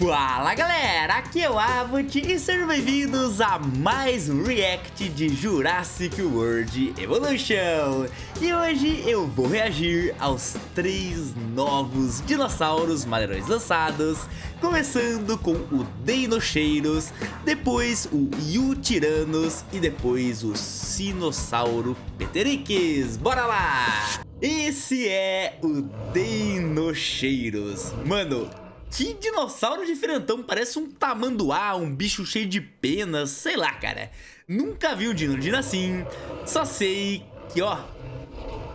Fala galera, aqui é o Avot e sejam bem-vindos a mais um react de Jurassic World Evolution. E hoje eu vou reagir aos três novos dinossauros maneirões lançados Começando com o Deinocheiros, depois o Yutiranos e depois o Sinossauro Peterix Bora lá! Esse é o Deinocheiros Mano, que dinossauro diferentão, parece um tamanduá, um bicho cheio de penas, sei lá, cara. Nunca vi um dinodino assim, só sei que, ó,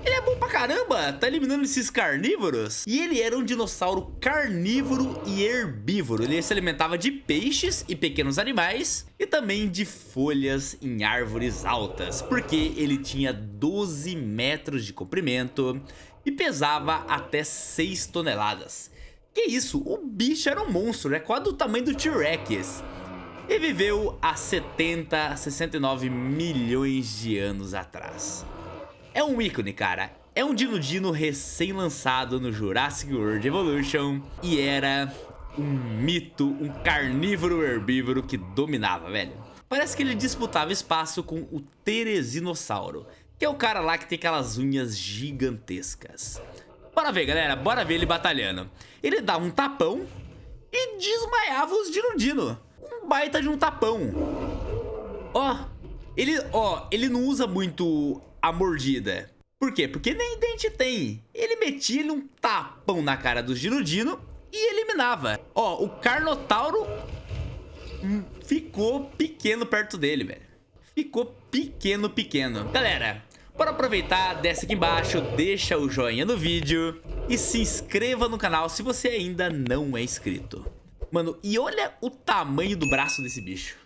ele é bom pra caramba, tá eliminando esses carnívoros. E ele era um dinossauro carnívoro e herbívoro. Ele se alimentava de peixes e pequenos animais e também de folhas em árvores altas, porque ele tinha 12 metros de comprimento e pesava até 6 toneladas. Que isso? O bicho era um monstro, é quase do tamanho do T-Rex. E viveu há 70, 69 milhões de anos atrás. É um ícone, cara. É um Dino Dino recém-lançado no Jurassic World Evolution e era um mito, um carnívoro herbívoro que dominava, velho. Parece que ele disputava espaço com o Teresinossauro, que é o cara lá que tem aquelas unhas gigantescas. Bora ver, galera. Bora ver ele batalhando. Ele dá um tapão e desmaiava os Dino Um baita de um tapão. Ó, ele, ó, ele não usa muito a mordida. Por quê? Porque nem dente tem. Ele metia um tapão na cara do Dino e eliminava. Ó, o Carnotauro hum, ficou pequeno perto dele, velho. Ficou pequeno, pequeno. Galera, para aproveitar, desce aqui embaixo, deixa o joinha no vídeo e se inscreva no canal se você ainda não é inscrito. Mano, e olha o tamanho do braço desse bicho.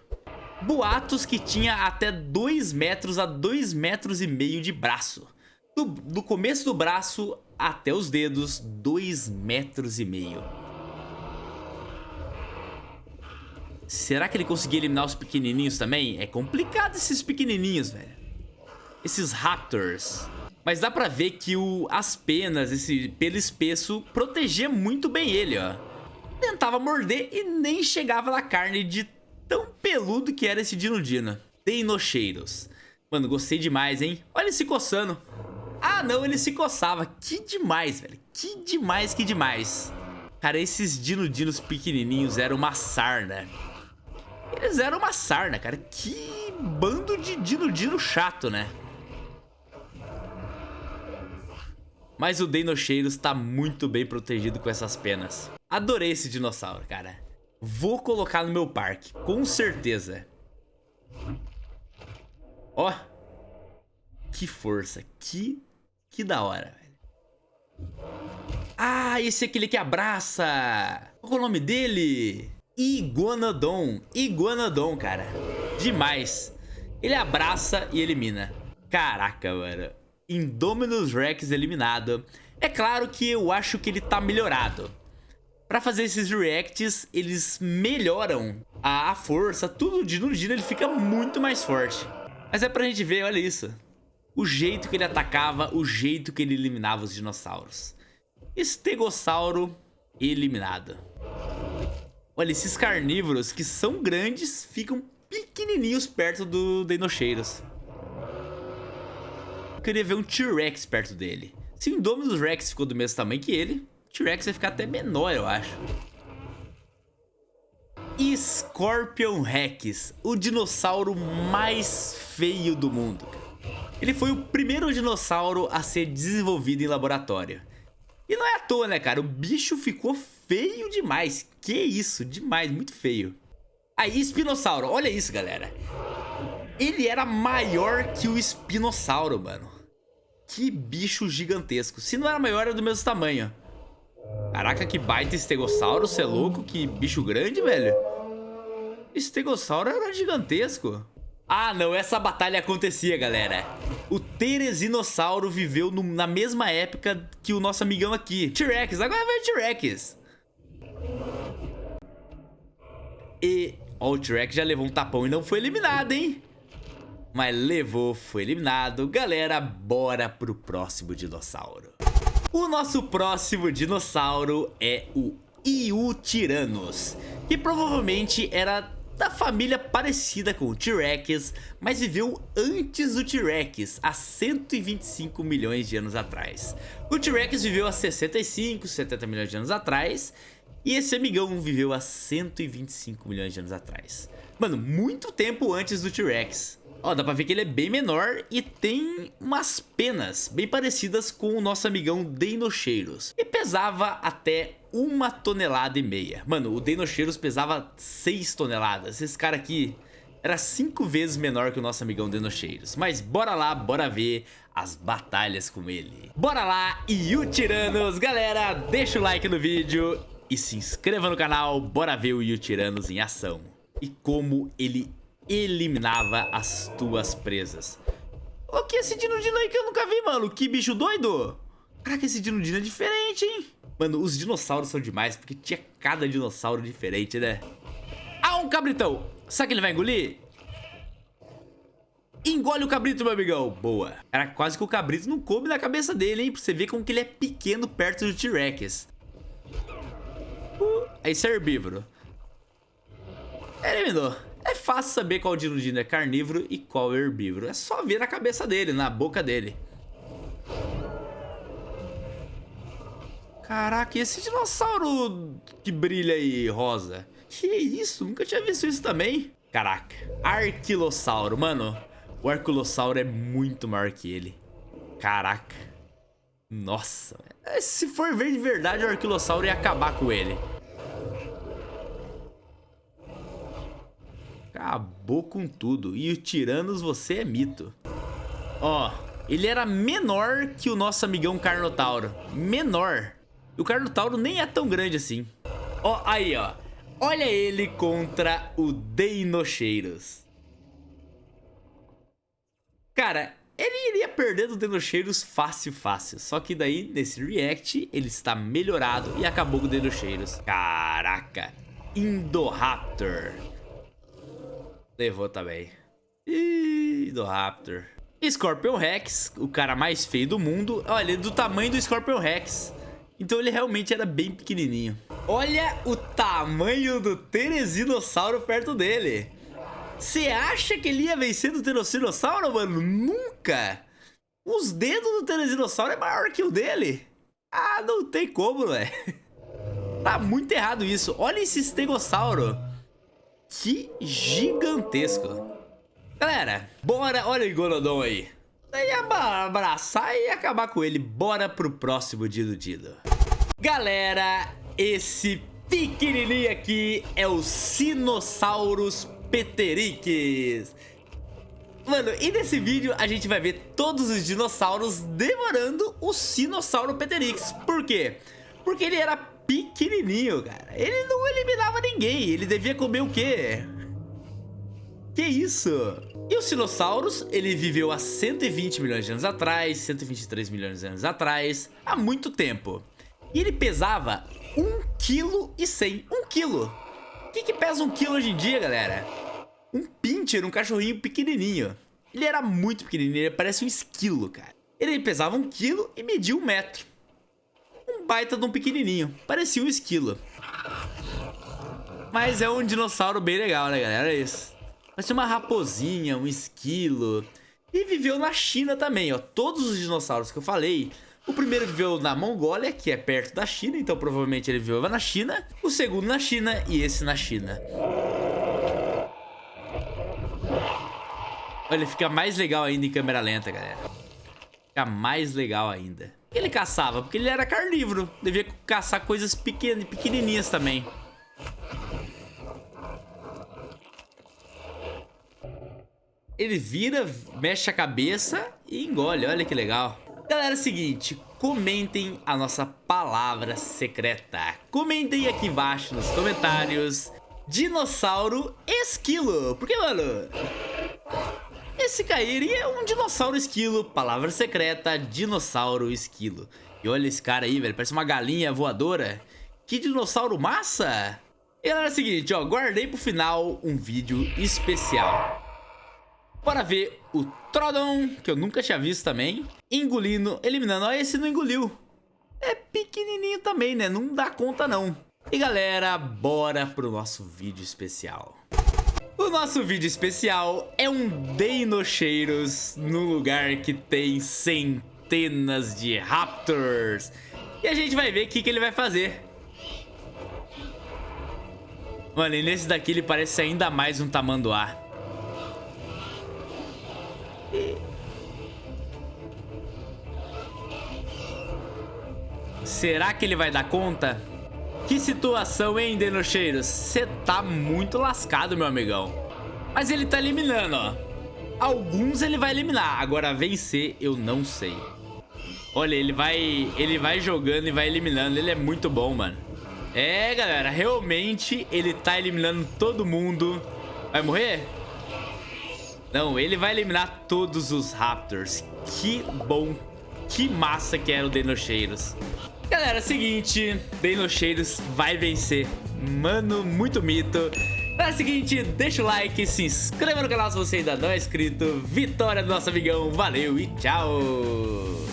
Boatos que tinha até 2 metros a 2 metros e meio de braço. Do, do começo do braço até os dedos, 2 metros e meio. Será que ele conseguia eliminar os pequenininhos também? É complicado esses pequenininhos, velho esses raptors. Mas dá pra ver que o, as penas, esse pelo espesso, protegia muito bem ele, ó. Tentava morder e nem chegava na carne de tão peludo que era esse Dino-Dino. Deinocheiros. Mano, gostei demais, hein? Olha ele se coçando. Ah, não, ele se coçava. Que demais, velho. Que demais, que demais. Cara, esses Dino-Dinos pequenininhos eram uma sarna. Eles eram uma sarna, cara. Que bando de Dino-Dino chato, né? Mas o Deinocheiros tá muito bem protegido com essas penas. Adorei esse dinossauro, cara. Vou colocar no meu parque, com certeza. Ó. Que força, que, que da hora, velho. Ah, esse é aquele que abraça. Qual é o nome dele? Iguanodon. Iguanodon, cara. Demais. Ele abraça e elimina. Caraca, mano. Indominus Rex eliminado. É claro que eu acho que ele tá melhorado. Pra fazer esses reacts, eles melhoram a, a força, tudo de no ele fica muito mais forte. Mas é pra gente ver, olha isso. O jeito que ele atacava, o jeito que ele eliminava os dinossauros. Estegossauro eliminado. Olha, esses carnívoros que são grandes ficam pequenininhos perto do Dinocheiros. Eu queria ver um T-Rex perto dele. Se o Indominus Rex ficou do mesmo tamanho que ele, o T-Rex vai ficar até menor, eu acho. Scorpion Rex, o dinossauro mais feio do mundo. Ele foi o primeiro dinossauro a ser desenvolvido em laboratório. E não é à toa, né, cara? O bicho ficou feio demais. Que isso, demais, muito feio. Aí, espinossauro, olha isso, galera. Ele era maior que o espinossauro, mano. Que bicho gigantesco. Se não era maior, era do mesmo tamanho. Caraca, que baita estegossauro, você é louco? Que bicho grande, velho. Estegossauro era gigantesco. Ah, não, essa batalha acontecia, galera. O Teresinossauro viveu no, na mesma época que o nosso amigão aqui. T-Rex, agora vai T-Rex. E... Ó, o T-Rex já levou um tapão e não foi eliminado, hein? Mas levou, foi eliminado. Galera, bora pro próximo dinossauro. O nosso próximo dinossauro é o Iutiranos, que provavelmente era da família parecida com o T-Rex, mas viveu antes do T-Rex, há 125 milhões de anos atrás. O T-Rex viveu há 65, 70 milhões de anos atrás, e esse amigão viveu há 125 milhões de anos atrás. Mano, muito tempo antes do T-Rex. Ó, dá pra ver que ele é bem menor e tem umas penas bem parecidas com o nosso amigão Deinocheiros. E pesava até uma tonelada e meia. Mano, o Deinocheiros pesava 6 toneladas. Esse cara aqui era 5 vezes menor que o nosso amigão Denocheiros. Mas bora lá, bora ver as batalhas com ele. Bora lá, e o Tiranos, galera, deixa o like no vídeo e se inscreva no canal. Bora ver o Yutiranos em ação. E como ele eliminava as tuas presas. O que é esse Dinodino aí que eu nunca vi, mano? Que bicho doido! Caraca, esse Dinodino é diferente, hein? Mano, os dinossauros são demais, porque tinha cada dinossauro diferente, né? Ah, um cabritão! Sabe que ele vai engolir? Engole o cabrito, meu amigão. Boa. Era quase que o cabrito não coube na cabeça dele, hein? Pra você ver como que ele é pequeno perto do T-Rex. Esse é herbívoro. Eliminou. É fácil saber qual dinodino é carnívoro e qual é herbívoro. É só ver na cabeça dele, na boca dele. Caraca, e esse dinossauro que brilha aí, rosa? Que isso? Nunca tinha visto isso também. Caraca, Arquilossauro. Mano, o Arquilossauro é muito maior que ele. Caraca. Nossa. Se for ver de verdade, o Arquilossauro ia acabar com ele. Acabou com tudo. E o Tiranos, você é mito. Ó, ele era menor que o nosso amigão Carnotauro. Menor. E o Carnotauro nem é tão grande assim. Ó, aí, ó. Olha ele contra o Deinocheiros. Cara, ele iria perder do Denocheiros fácil, fácil. Só que daí, nesse react, ele está melhorado e acabou com o Denocheiros. Caraca. Indoraptor. Levou também. Indoraptor. Scorpion Rex, o cara mais feio do mundo. Olha, ele é do tamanho do Scorpion Rex. Então ele realmente era bem pequenininho. Olha o tamanho do Teresinossauro perto dele. Você acha que ele ia vencer do Teresinossauro, mano? Nunca! Os dedos do Teresinossauro é maior que o dele. Ah, não tem como, velho. Tá muito errado isso. Olha esse estegossauro. Que gigantesco. Galera, bora. Olha o Iguanodon aí. Daí abraçar e acabar com ele. Bora pro próximo Dido Dido. Galera, esse pequenininho aqui é o Sinosaurus Peterix. Mano, e nesse vídeo a gente vai ver todos os dinossauros devorando o Sinossauro Peterix. Por quê? Porque ele era pequenininho, cara. Ele não eliminava ninguém. Ele devia comer o quê? Que isso? E o Sinossauros, ele viveu há 120 milhões de anos atrás, 123 milhões de anos atrás, há muito tempo. E ele pesava 1,1 kg. 1 kg. O que, que pesa 1 kg hoje em dia, galera? Um pincher, um cachorrinho pequenininho. Ele era muito pequenininho, ele parece um esquilo, cara. Ele pesava 1 kg e media 1 metro. Baita de um pequenininho, parecia um esquilo. Mas é um dinossauro bem legal, né, galera? É isso. Parece uma raposinha, um esquilo. E viveu na China também, ó. Todos os dinossauros que eu falei o primeiro viveu na Mongólia, que é perto da China, então provavelmente ele viveu na China. O segundo na China e esse na China. Olha, fica mais legal ainda em câmera lenta, galera. Fica mais legal ainda. Ele caçava porque ele era carnívoro. Devia caçar coisas pequenas, pequenininhas também. Ele vira, mexe a cabeça e engole. Olha que legal. Galera, é o seguinte, comentem a nossa palavra secreta. Comentem aqui embaixo nos comentários dinossauro esquilo. Porque, mano, esse cairia é um dinossauro esquilo. Palavra secreta, dinossauro esquilo. E olha esse cara aí, velho, parece uma galinha voadora. Que dinossauro massa! E galera, é o seguinte, ó, guardei pro final um vídeo especial. Bora ver o Trodon, que eu nunca tinha visto também, engolindo, eliminando. Ó, esse não engoliu. É pequenininho também, né? Não dá conta, não. E galera, bora pro nosso vídeo especial. O nosso vídeo especial é um Dinocheiros no lugar que tem centenas de Raptors. E a gente vai ver o que, que ele vai fazer. Mano, e nesse daqui ele parece ainda mais um tamanduá. Será que ele vai dar conta? Que situação, hein, Denocheiros? Você tá muito lascado, meu amigão. Mas ele tá eliminando, ó. Alguns ele vai eliminar. Agora, vencer, eu não sei. Olha, ele vai, ele vai jogando e vai eliminando. Ele é muito bom, mano. É, galera, realmente ele tá eliminando todo mundo. Vai morrer? Não, ele vai eliminar todos os Raptors. Que bom, que massa que era o Denocheiros. Galera, é seguinte, Denocheiros vai vencer. Mano, muito mito. É o seguinte, deixa o like, se inscreva no canal se você ainda não é inscrito. Vitória do nosso amigão, valeu e tchau!